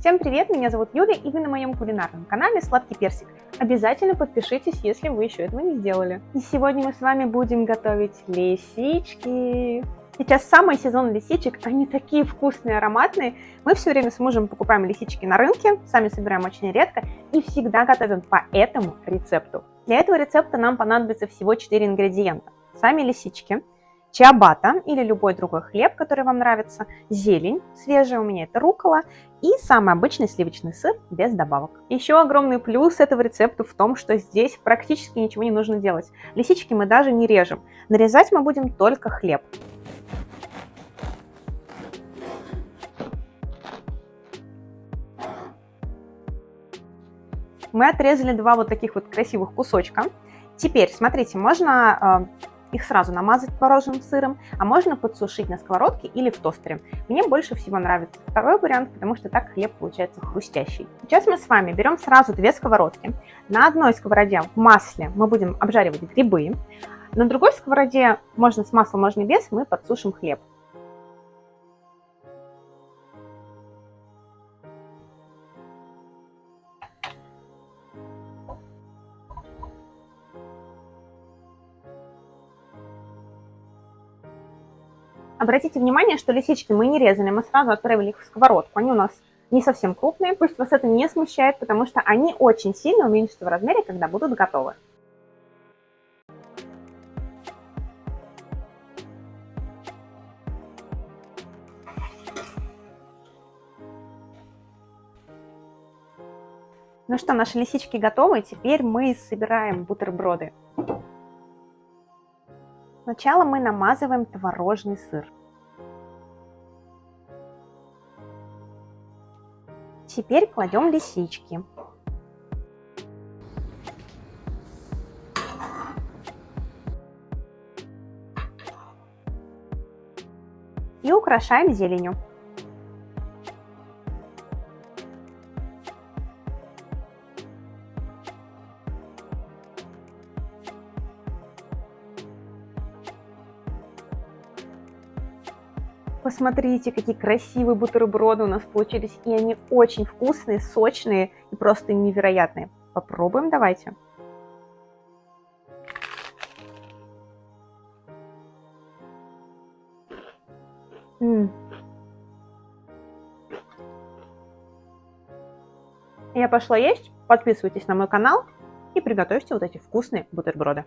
Всем привет, меня зовут Юля, и вы на моем кулинарном канале Сладкий Персик. Обязательно подпишитесь, если вы еще этого не сделали. И сегодня мы с вами будем готовить лисички. Сейчас самый сезон лисичек, они такие вкусные, ароматные. Мы все время с мужем покупаем лисички на рынке, сами собираем очень редко и всегда готовим по этому рецепту. Для этого рецепта нам понадобится всего 4 ингредиента. Сами лисички, чиабата или любой другой хлеб, который вам нравится, зелень, свежая у меня это рукола и самый обычный сливочный сыр без добавок. Еще огромный плюс этого рецепта в том, что здесь практически ничего не нужно делать. Лисички мы даже не режем. Нарезать мы будем только хлеб. Мы отрезали два вот таких вот красивых кусочка. Теперь, смотрите, можно э, их сразу намазать творожным сыром, а можно подсушить на сковородке или в тостере. Мне больше всего нравится второй вариант, потому что так хлеб получается хрустящий. Сейчас мы с вами берем сразу две сковородки. На одной сковороде в масле мы будем обжаривать грибы, на другой сковороде, можно с маслом, можно без, мы подсушим хлеб. Обратите внимание, что лисички мы не резали, мы сразу отправили их в сковородку. Они у нас не совсем крупные, пусть вас это не смущает, потому что они очень сильно уменьшатся в размере, когда будут готовы. Ну что, наши лисички готовы, теперь мы собираем бутерброды. Сначала мы намазываем творожный сыр. Теперь кладем лисички. И украшаем зеленью. Посмотрите, какие красивые бутерброды у нас получились. И они очень вкусные, сочные и просто невероятные. Попробуем давайте. М -м. Я пошла есть. Подписывайтесь на мой канал и приготовьте вот эти вкусные бутерброды.